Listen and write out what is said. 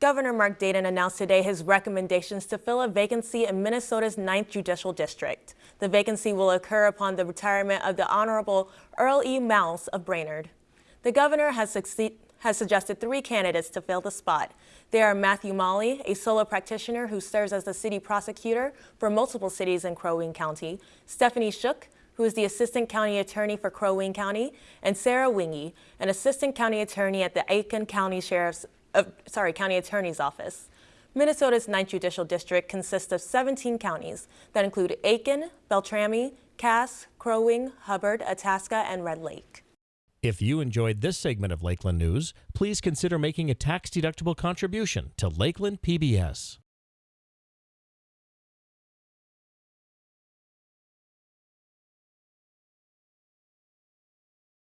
Governor Mark Dayton announced today his recommendations to fill a vacancy in Minnesota's 9th Judicial District. The vacancy will occur upon the retirement of the Honorable Earl E. Maus of Brainerd. The governor has, has suggested three candidates to fill the spot. They are Matthew Molly, a solo practitioner who serves as the city prosecutor for multiple cities in Crow Wing County, Stephanie Shook, who is the Assistant County Attorney for Crow Wing County, and Sarah Wingy, an Assistant County Attorney at the Aitkin County Sheriff's uh, sorry, County Attorney's Office. Minnesota's 9th Judicial District consists of 17 counties that include Aitkin, Beltrami, Cass, Crow Wing, Hubbard, Itasca, and Red Lake. If you enjoyed this segment of Lakeland News, please consider making a tax-deductible contribution to Lakeland PBS.